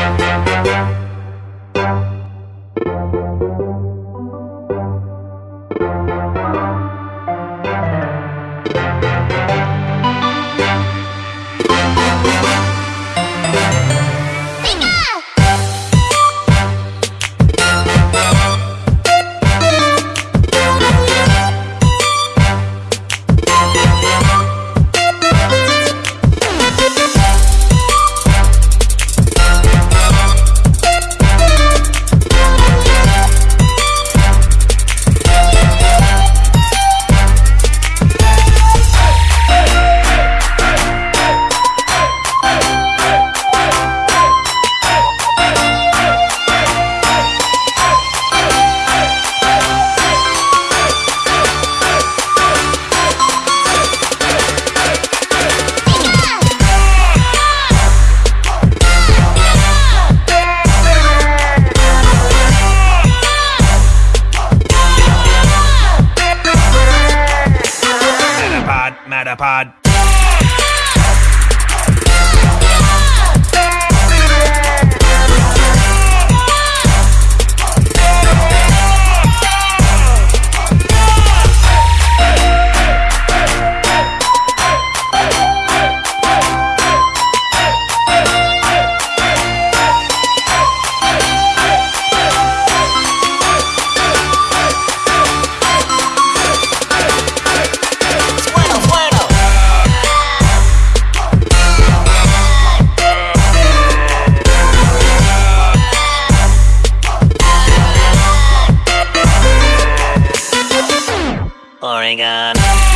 Thank you. Matterpod. going on.